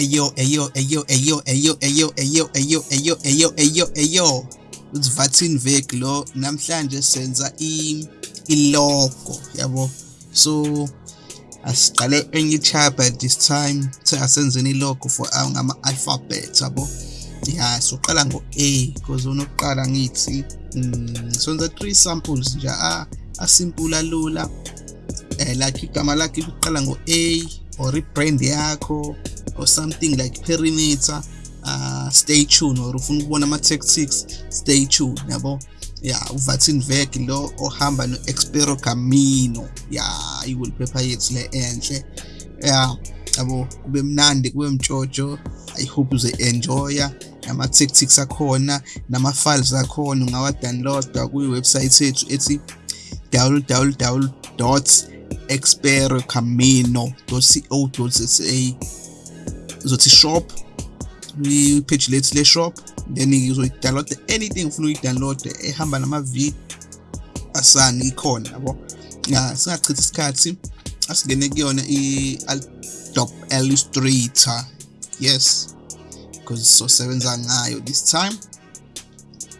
Eyo, eyo, eyo, eyo, eyo, eyo, eyo, eyo, eyo, eyo, eyo, eyo. Uthi Vatin Vek lo namhlanje senza i ilogo yabo. So asiqale enye chapter this time to asenzeni ilogo for ngama alphabet yabo. Yeah, so qala ngo A because unokuqala ngithi mm, sonza three samples nje a asimple alula eh like igama lakhe liqala ngo A or i-brand yakho or something like perimeter uh stay tuned or ufuna ukubona ama-tactics stay tuned yabo? Ya uvatin vek lo ohamba no-expero camino ya i-wallpaper yethu le enhle. Ya yabo kube mnandi kube mtshotsho i hope uze-enjoya. Nama-tactics akhona nama-files akhona ungawa-downloada kwi-website yethu ethi www experocamino.co.za uzothi shop i-page lethu le-shop then uzoyi-download anything ufuna uyi-download ehamba nama-video asani ikhona yabo? Ya singachithi isikhathi asingene kuyona i-adobe illustrator. Yes because sosebenza ngayo this time.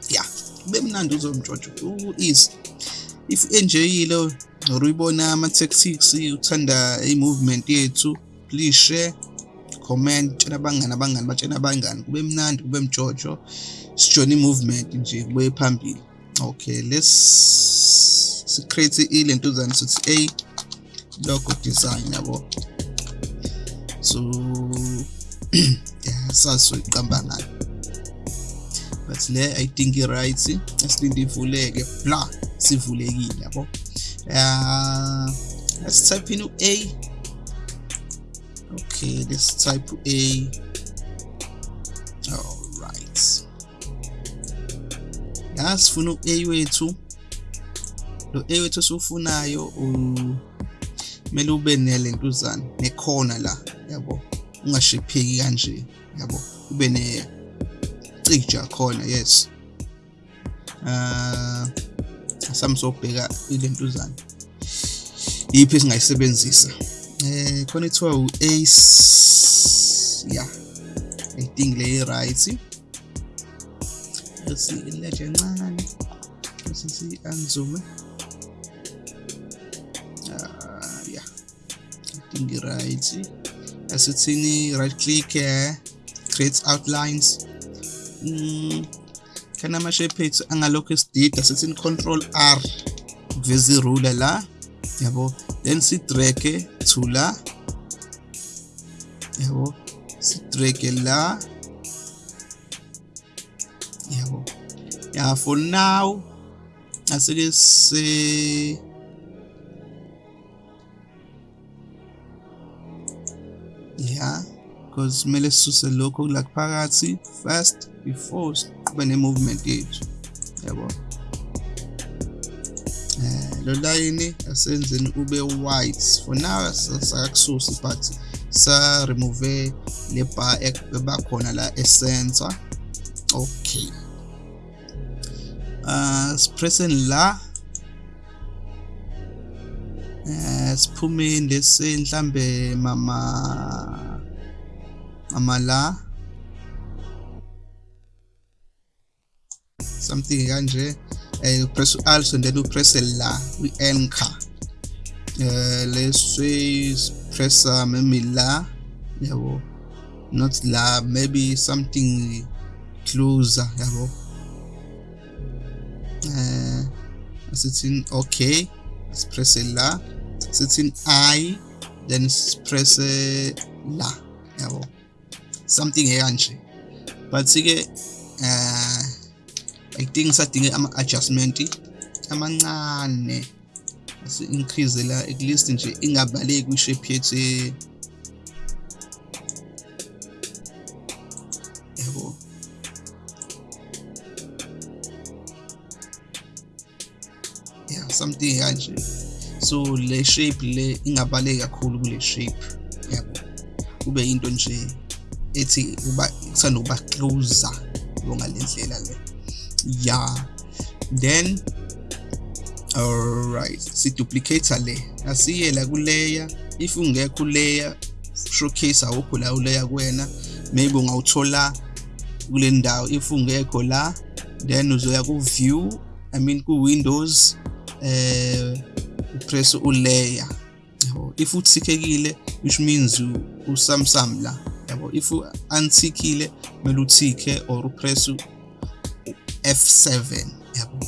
Ya kube mnandi uzomtshotsho u-easy if enjoyile or uyibona ama-tactics uthanda i-movement yethu please share. Comment tshela abangani abangani batshena abangani kube mnandi kube mtshotsho sijone i-movement nje kube phambili okay let's si-create ilentuzane sithi a logo design yabo. So yeah sazi soyiqamba ngayo but le i think i-right asilinde ivuleke bla sivulekile yabo. Uh, let's type in a okay let's type a. All right sifuna u-a wethu lo a wethu esiwufunayo kumele ube nelentuzana nekhona la yabo? Ungashipheki kanje yabo? Ube necija khona yes. Uh sami sobheka ilentuzana yiphi esingayisebenzisa? Eh khona ithiwa u-ace ya i think le right bese ileje encane bese si-anzume ah ya i think right asithini right click here create outlines. Mm, kana ama-shape ethu angalokhu esidida? Sithini control r kuveza irula la. Yabo? Then sidrage to la yabo? Sidrage la yabo? Yeah for now asike se yeah because kumele sisuse lokho la phakathi first before siqhube ne-movement yethu yabo? eh lo line asenzeni ube white. For now sakakususi but sa remove le bar ebakhona la e-center. Okay. Uh sipressing la eh siphumeni lesi mhlambe mama mama la. Something kanje. Eh press alt and then you press la we anchor uh, let's say press uh, maybe la yabo. Not la maybe something closer yabo. Uh, sitting okay let's press la. Sitting i then press uh, la yabo. Something ekanje but ke uh, I think sadinge ama-adjustment amancane asi-increase la at least nje ingabaleki kwishape yethu yabo yeah something kanje so le shape le ingabaleki kakhulu kule shape. Yabo kube into nje ethi uba kuthanda ukuba closer ngalendlela le. Yeah then alright si duplicate le asiye la kuleya. If ungekho layer showcase awukho la uleya kuwena. Maybe ungawuthola kule ndawo. If ungekho la then uzoya ku view i mean ku windows eh upress ulayer yabo if uthikekile which means usamsam la. Yabo if untickile kumele uthike or upress F7 yabo.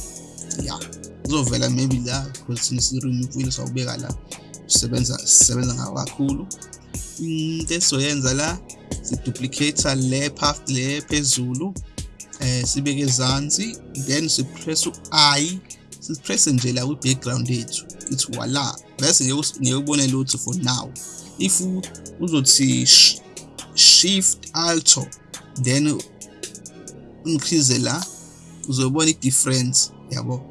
Yeah uzovela maybe la because since remove sawubeka la sisebenza sisebenza ngawo kakhulu into esizoyenza la siduplicate le path le phezulu eh sibeke ezansi then sipress u-i sipress nje la kwi-background yethu. Ithi wala bese ngeke ubone lutho for now. If uzothi shift alto then increase la uzobona i-difference yabo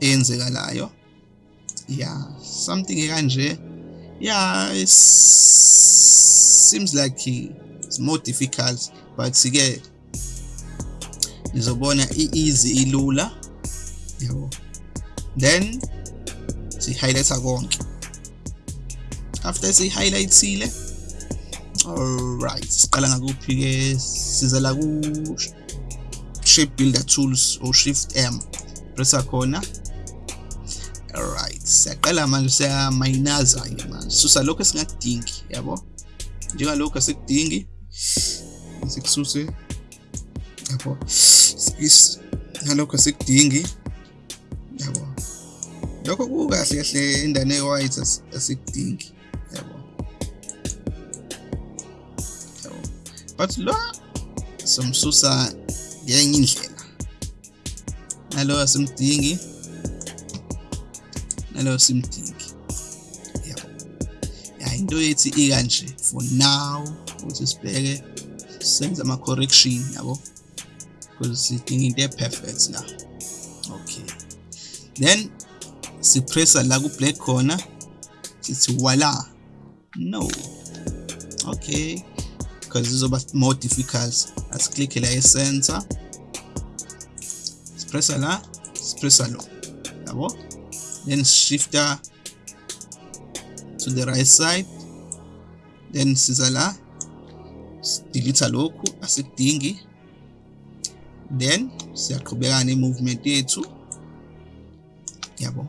eyenzekalayo. Yeah something kanje yeah it seems like it's more difficult but ke nizobona i-easy ilula yabo. Then si-highlighta konke. After si-highlightile alright siqala ngakuphi-ke siza la ku shape builder tools or shift m pressa khona alright siyaqala manje siyamayinaza ke manje. Susa lokho esingakudingi yabo? Njengalokho asikudingi sikususe yabo? Ngalokho asikudingi yabo? Lokho kukahle kahle indane e-white asikudingi yabo? Yabo? But lo somsusa ngenye indlela nalo asimdingi. Nalo simdingi yabo ya into yethi ikanje for now ukuthi sibheke senze ama correction yabo? Because sidinga into e-perfect la. Okay. Then sipressa la ku black corner sithi voila no. Okay. Because izoba more difficult. Asiclick la e-center sipressa la sipressa lo. Yabo? Then shifter to the right side. Then siza la delete lokhu asikudingi. Then siyaqhubeka ne-movement yethu. Yabo?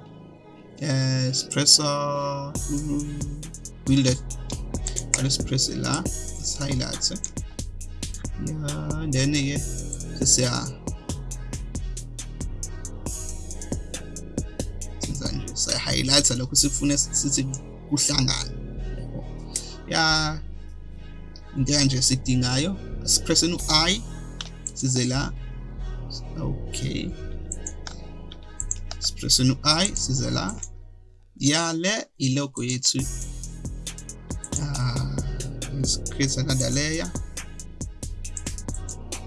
Eh sipressa build qale sipresse la. Highlights yeah then ke sesiya senza nje saya highlighta lokho sifuna sithi kuhlangana ya into kanje sidingayo sipresse u-i size la okay sipresse u-i size la yale ilogo yethu another layer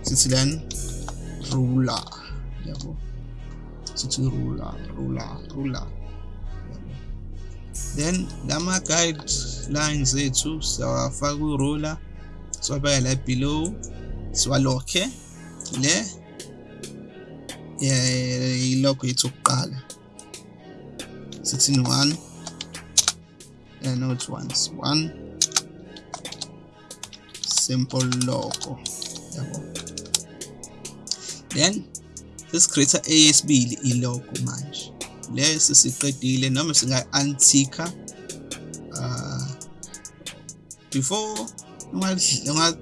sithi then ruler yabo. Sithi ruler ruler ruler then lama guidelines ethu siyawafaka ku-ruler siwabeka la below siwalokhe le ilogo yethu okuqala sithini one uh, not once one. Simple logo yabo then sesicreate eyesibili ilogo manje le sesiqedile noma singa-antika uh, before unga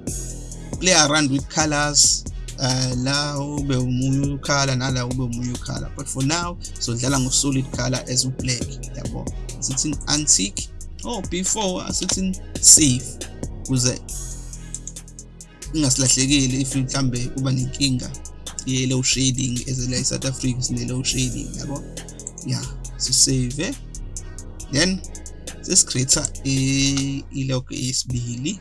play around with colors. Uh, la ube umunye ukhala nala ube umunye ukhala but for now sodlala ngo-solid color as u-black yabo sithi antique? Oh before asithi safe? Ukuze ingasilahlekile if mhlambe kuba nenkinga ye-low shading as la e-south africa sine-low shading yabo? Yeah sisave then sesicreate ilogo yesibili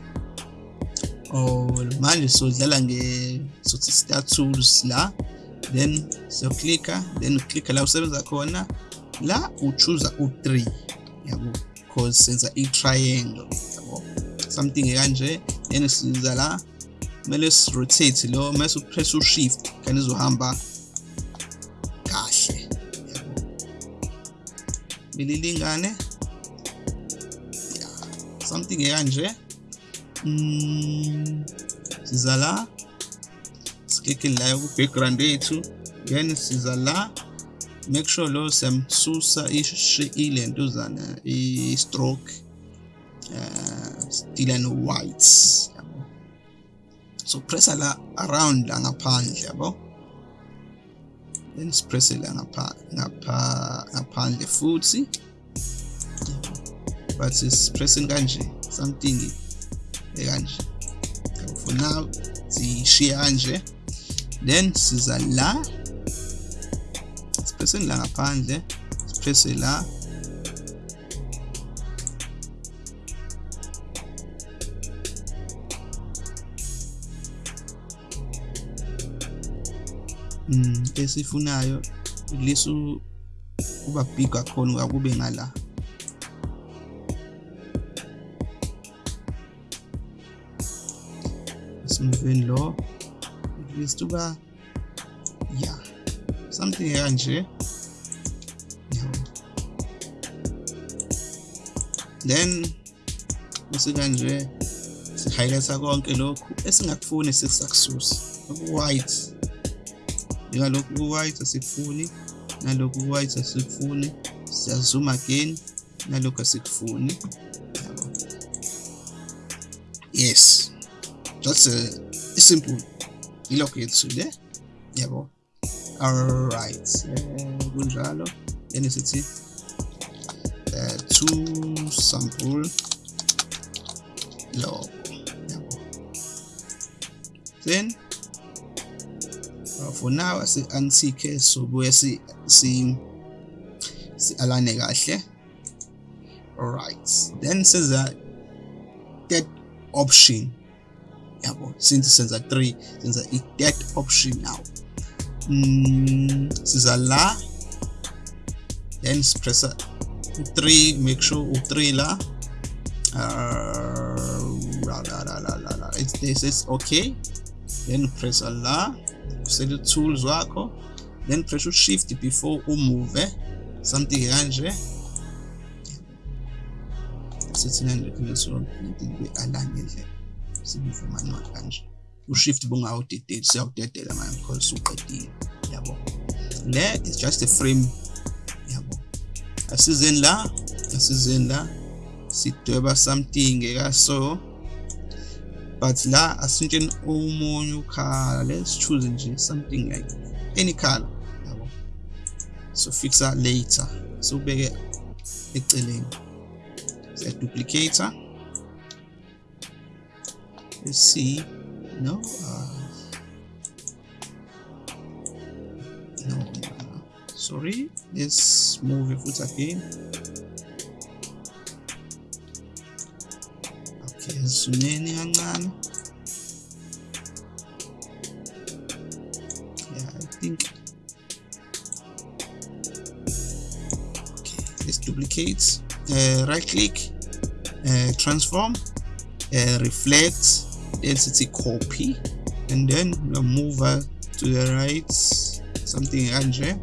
oh manje sodlala nge sothi start tools la. Then siyoclicka then uclicka la usebenza khona. La uchoose u3 yabo? Because senza i-triangle yabo? Something kanje then siza la. Kumele si-rotate lo mase upress u-shift khani izohamba kahle. Belilingane? Something ekanje mm siza la. Siklikhe la ku background yethu then siza la. Make sure lo siyamsusa ilentuzana i-stroke uh stila no whites yabo so pressa la around la ngaphandle yabo? Then sipresse la ngapha ngapha ngaphandle futhi. But sipressing kanje something ekanje. For now sishiya kanje. Then siza la. Sipresse la ngaphandle sipresse la mm esifunayo lesu kuba big kakhulu akube ngala. Smoothing lo at least uba yeah something kanje then bese kanje si-highlighta konke lokhu esingakufuni sesisakususa oku-white. Njengalokhu ku-white asikufuni nalokhu ku-white asikufuni siyazoom again nalokhu asikufuni. Yabo. Yes. Just uh, simple. Ilokhu yethu le yabo. Alright. Uh, kunjalo. Then sithi uh, to sample. Logo yabo. Then uh, for now asi antique sobuye si si si alane kahle. Alright then seza that option. Yabo since senza 3 senza i that option now. Mm, siza la then press 3 make sure u3 la. Uh, la, la, la, la, la, la. It's, this is okay. Then press la. Usele tools wakho then press shift before umove something kanje. Sithi kanje kuleso ngidinge align ngendlela sibize manual kanje. Ushift bungawudedeli siyawudedela manje because uqedile yabo. Le is just a frame. Yabo. Asizeni la asizeni la. Sidweba something ekaso but la asintsheni omunye ukhala let's choose nje something like any color yabo? So fixa later. So ubeke eceleni. Siya duplicator. Let's see. No uh, no, no sorry. Let's move it again. Zoomeni kancane. Yeah i think okay let's duplicate. Uh, right click uh, transform uh, reflect density copy and then we'll move her to the right something kanje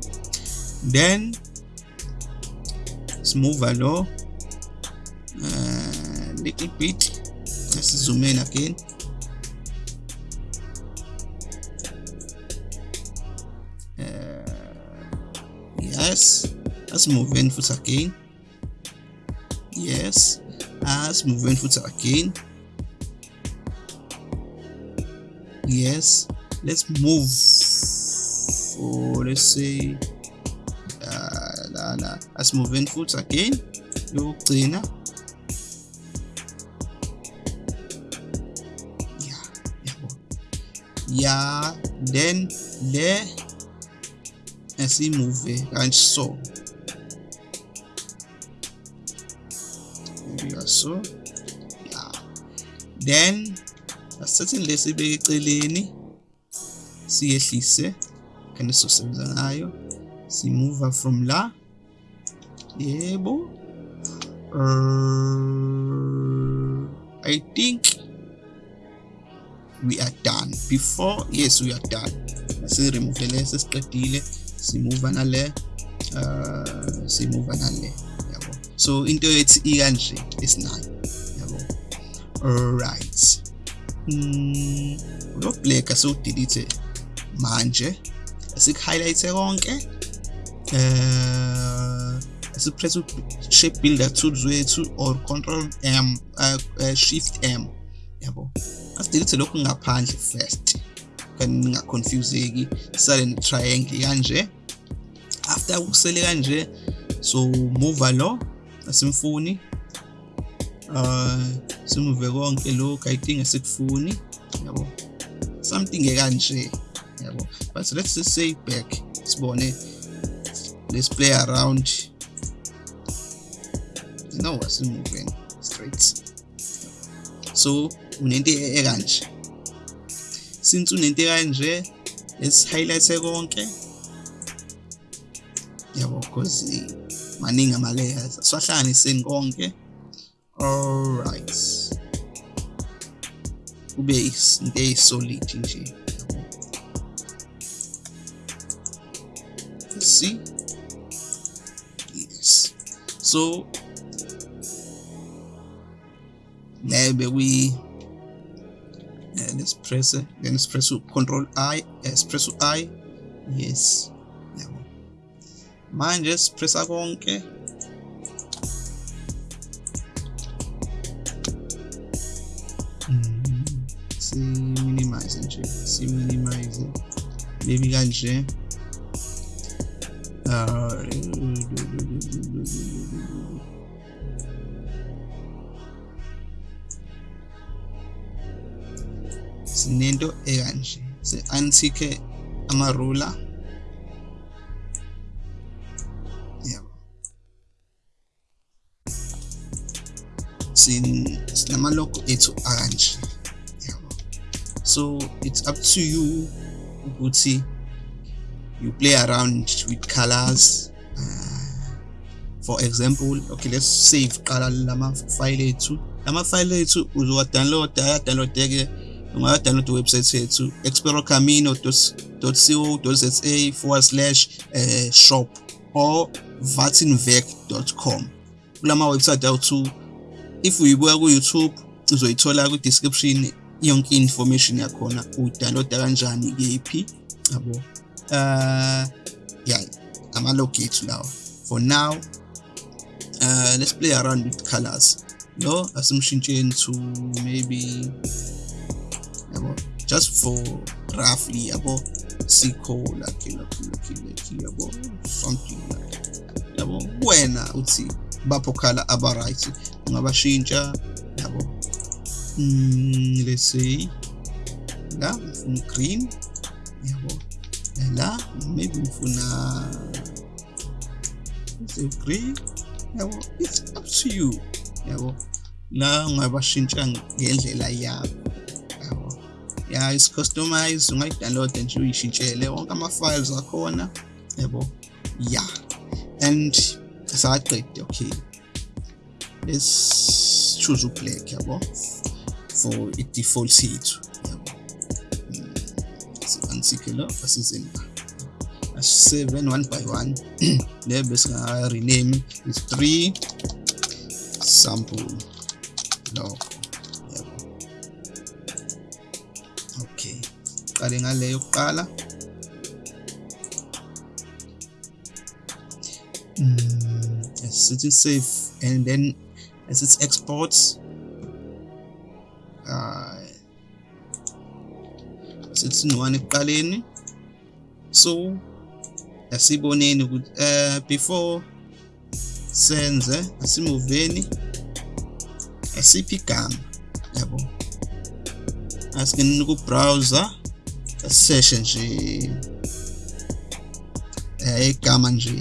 then let's move her low uh, little bit. Let's zoom in again. Uh, yes let's move in foot again. Yes let's move in foot again. Yes let's move. For let's say uh, la, la. let's move in foot again. Yokugcina yeah then le asimove kanje so. Maybe so yeah then asithathe lesibeke eceleni siyehlise kanti sizosebenza ngayo. Simove from la. Yebo. Uh, i think we are done. Before yes we are done. Si-remove le sesiqedile simove nale uh, simove nale yabo. So into yethu ikanje esinayo yabo. Alright. Mm lo black asiwudelete manje. Asik-highlight konke. Eh asipress shape builder tools wethu or control m uh, uh, shift m yabo. Asidelete lokhu ngaphandle first. Kanti ningaconfuseki sale ne-triangle kanje. After kusele kanje so move lo asimfuni. Uh simuve konke lokhu i think asikufuni yabo. Something ekanje yabo. But let's just say back sibone let's play around. No asimuveni straight. So unento ekanje. Since unento ekanje let's highlight konke. Yabo because maningi ama layers siwahlanganiseni konke alright kube into eyisolid nje. See. Yes. So maybe we uh, let's press it then let's press control i let's press i yes yabo manje sipressa konke si minimize nje si minimize. Maybe kanje uh, sinento ekanje. Se antique amarula yabo sin sinamalogo ethu akanje. Yabo. So it's up to you ukuthi you play around with colors uh, for example okay let's save qala lama file ethu. Lama file ethu uzowa-downloada ayadownloadeke ungadownload iwebsite yethu experocamino.co.za forward slash uh, shop or vatinvec.com kulama website awuthu if uyibuka ku-youtube uzoyithola ku-description yonke information yakhona. Udownloada kanjani kephi yabo. Uh yeah amalog ethu lawa. For now uh let's play around with colors. Lo asimshintsheni to maybe yabo. Just for roughly yabo sikho like like like like yabo something like yabo wena uthi bapho khala aba right ungabashintsha yabo. Mm, let's say la ngifuna green yabo. La maybe ngifuna say green yabo it's up to you yabo. La ungabashintsha ngendlela yakho. yabo ya is customize ungayidownload nje uyishintshele wonke ama-files akhona yabo ya and asaqede okay. Let's choose ublack yabo for i-default yethu yabo sibansike lo asizeni seven one by one. Le bese rename is three sample. Lokho qale ngaleyo yokuqala mm, sithi save and then as it's exports. Uh, sithi one ekuqaleni. So asiboneni ukuthi uh, before senze asimuveni asiphi igama? Yabo. Asingene ku browser aseshe nje eh igama nje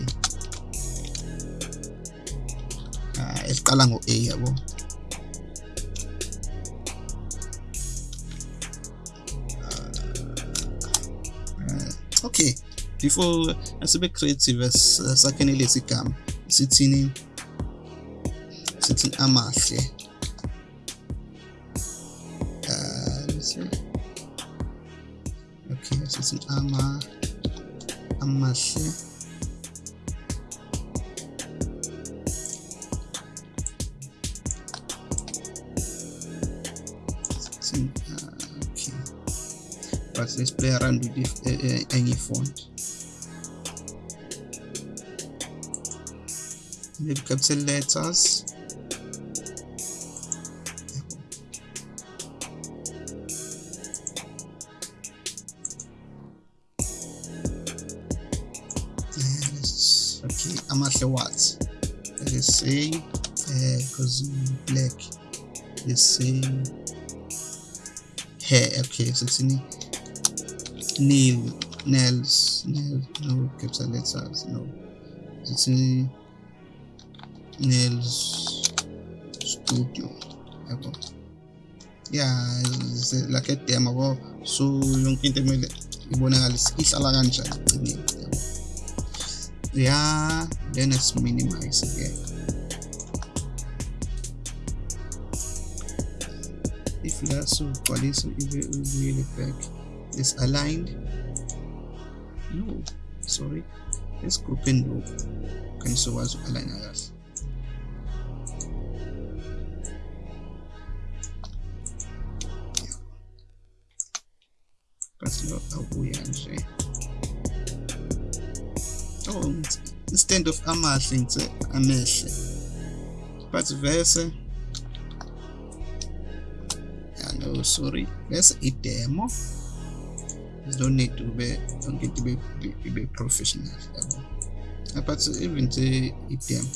ah eliqala ngo A yabo okay. Before asibe creative sakhene lesi gama sithini? Sithi amahle. 惜。See, uh, okay, but let's play around with uh, e, e, any font. Maybe capital letters. Let's say hair okay so it's in nail nails nails no capital letters no it's in nails studio. Yabo yeah like a demo yabo so yonke into emele ibonakale ihlala kanjani egcineni yabo yeah then let's minimize again if laso ugcwalisa ibe ubuyele back is aligned? No sorry. Let's group in lokhu kanye sokwazi uku-aligna kahle basi lo awubuya nje oh instead of amahle ngithe amehle but verse sorry. Bese i-demo no need to be yonke into ibe professional. Yabo but even to i-demo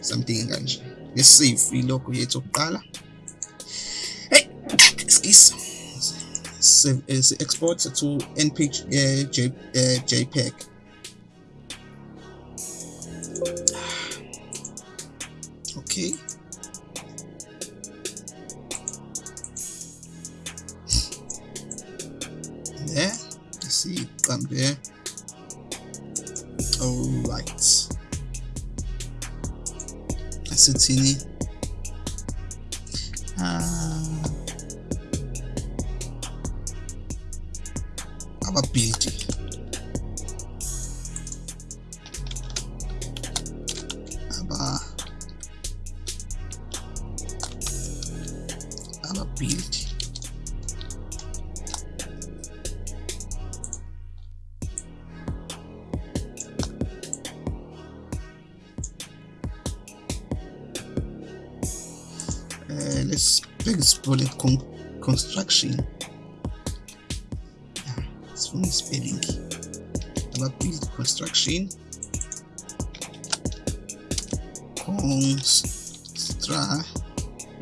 something kanje let's save ilogo yethu yokuqala hey excuse save is export to npg uh, J, uh, jpeg. Okay. There you see it come there all right. Asithini.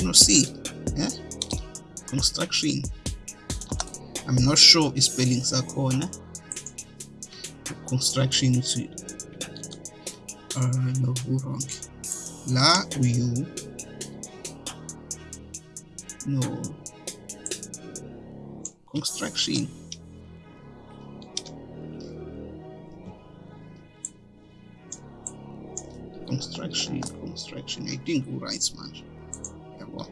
No see yeah construction i'm not sure are corner construction to uh no wrong la you no. Construction construction construction i think right manje yabo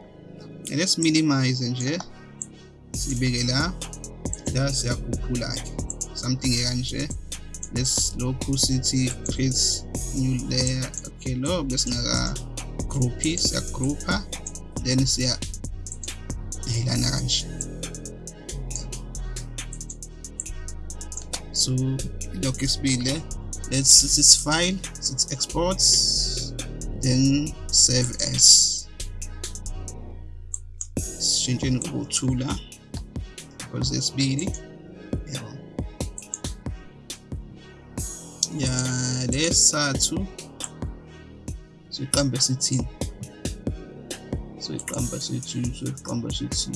let's minimize nje sibeke la la siyakhuphula ke something kanje let's lokhu sithi create new layer okay lo besingaka groupi siya groupa then siya yilana kanje so lokhu isibile let's this file let's export. Then save as sishintsheni ukuthula because esibili yabo ya lesathu siqambe sithini? So iqamba sethu so iqamba sithi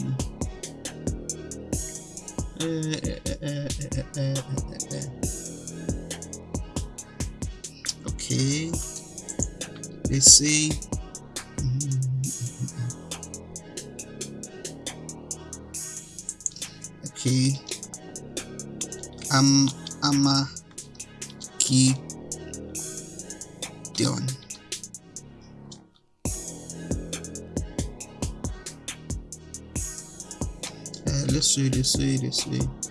eh eh eh eh eh eh. Okay. Let's say. Okay. Um ama key down uh, let's see let's see let's see.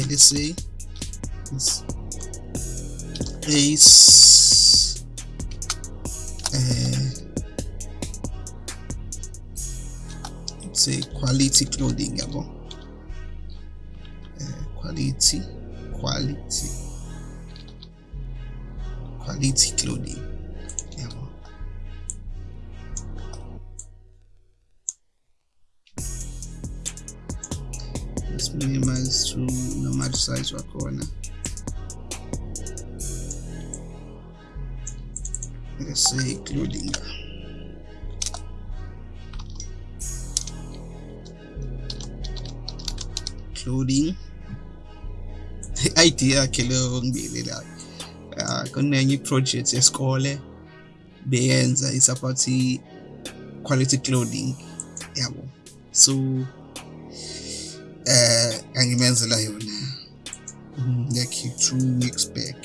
It's ace uh, let's say quality clothing yabo uh, quality quality quality clothing yabo let's minimize to size wakhona let's say clothing. Clothing idea yakhe leyo ngibili la Ah, kunenye iproject yesikole beyenza isupport quality clothing. Yabo. So eh angimenzela yona. Like two weeks back.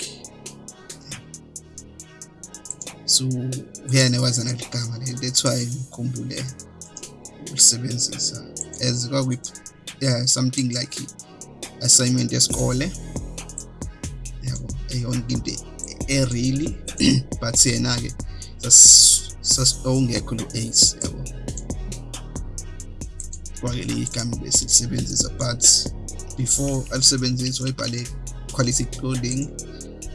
So uyena waza naligama le that's why ngikhumbule ulisebenzisa as kwakuyi yeah something like assignment yesikole. Yabo eyona into e-really but yena ke sasongekho lo ace yabo. Kwake le igama besilisebenzisa but before alisebenziswa wayibhale quality clothing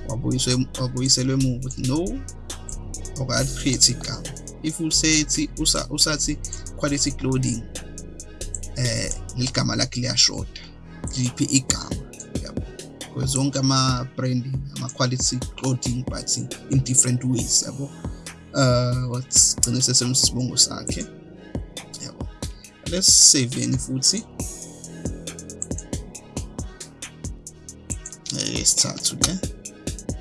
wabuyiswa wabuyiselwe emuva. Ukuthi no okali-create igama if usethi usa- usathi quality clothing eh ligama lakhe liyashoda liphi igama? Yabo. Because zonke ama-branding ama-quality clothing but in different ways yabo. Uh wagcine sesemsibongo sakhe. Yabo. Let's save futhi. Sithathu le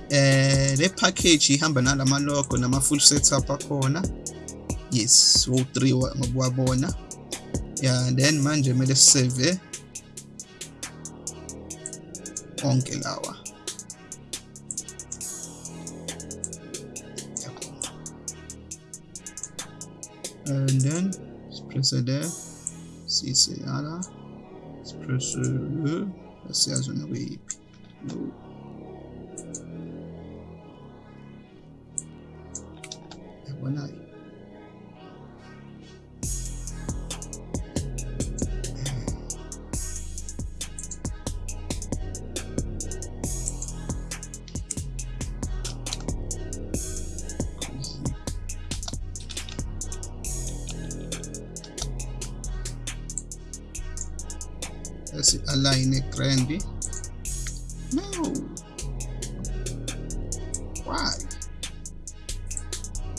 eh le package ihamba nalama logo nama full setup akhona. Yes wo 3 ngokuwabona yeah then manje kumele save onke lawa. And then press there. Siseyala press asiyazi nakuyiphi no Let's align a grand. No. Why?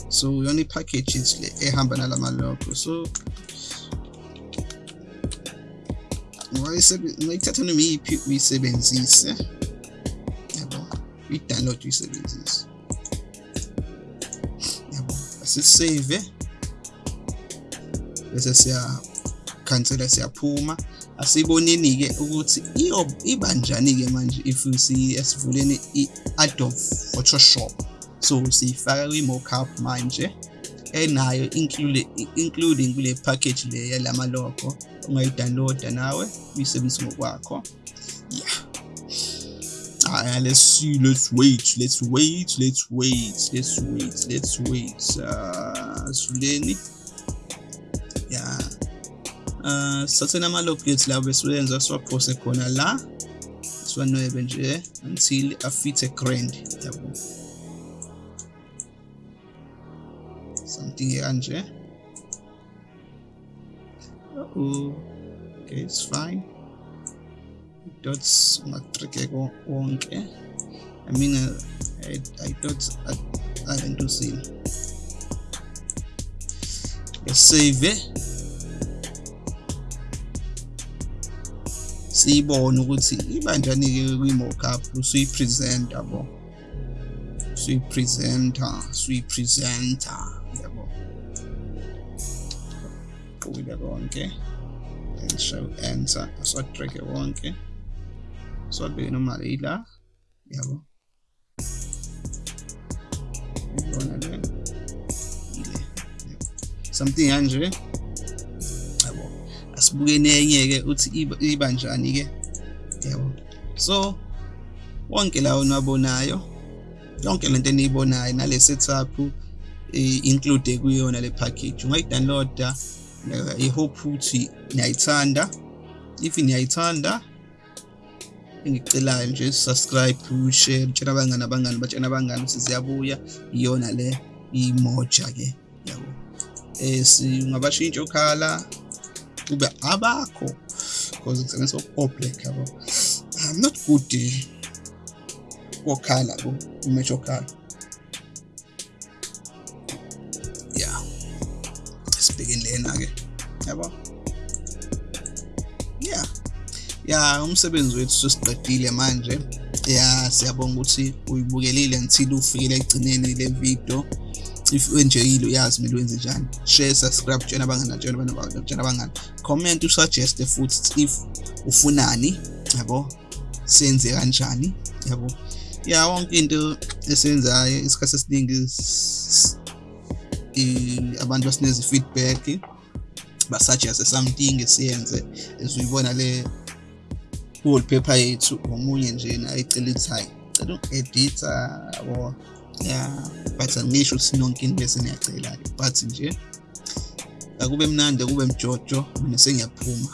So yona i-packages le ehamba nalama logo. So ungayithatha noma iyiphi uyisebenzise. Yabo. Uyi-download uyisebenzise. Yabo. Asisave. Bese siya cancela siyaphuma. Asiboneni-ke ukuthi ibanjani-ke manje if sivuleni i-adobe photoshop? So siyifaka kwi-mockup manje enayo including kule package le yalama logo ungayidownloada nawe uyisebenzise ngokwakho. Yeah. Aya, let's see let's wait let's wait let's wait let's wait let's wait. Uh sivuleni yeah uh sathena ama-logo ethu la besiwenza siwaphose khona la siwanwebe nje until afithe grand yabo. Something kanje. Uh okay it's fine. Dots ungatrike wonke. I mean uh, I, I dots alentusini save siyibone ukuthi ibanjani-ke kwi-mockup usuyipresenta yabo? Usuyipresenta usuyipresenta yabo? Qukile konke. And show enter asiwadrage wonke siwabeke noma yila yabo? Ibona le? Something kanje asibukeni enye-ke uthi iba- iba njani-ke? Yabo so wonke lawo nabonayo yonke lento eniyibonayo nale setup include kuyona le package. Ungayidownloada i hope ukuthi niyayithanda. If niyayithanda engicelayo nje subscribe share tshela abangani abangani batshena abangani ukuthi ziyabuya. Iyona le imoja ke yabo. Eh singabashintsha okhala kube abakho. Because all black yabo. I'm not good kokhala ko umatch okhala yeah. Sibhekeni lena ke yabo. Yeah. Ya umsebenzi wethu sesiqedile manje. Ya siyabonga ukuthi uyibukelile until ufikele ekugcineni le video. If wenjeyile uyazi kumele wenze njani share subscribe tshena abangani tshena abangani tshena abangani comment usuggest futhi if ufunani yabo? Senze kanjani yabo? Ya wonke into esenzayo isikhathi esiningi abantu basineza feedback basuggest something esiyenze esuyibona le wallpaper yethu omunye nje nayicela ithi hayi cela uku-editha yabo? Ya but angisho ukuthi into bese niyacela but nje akube mnandi akube mjojo mina sengiyaphuma.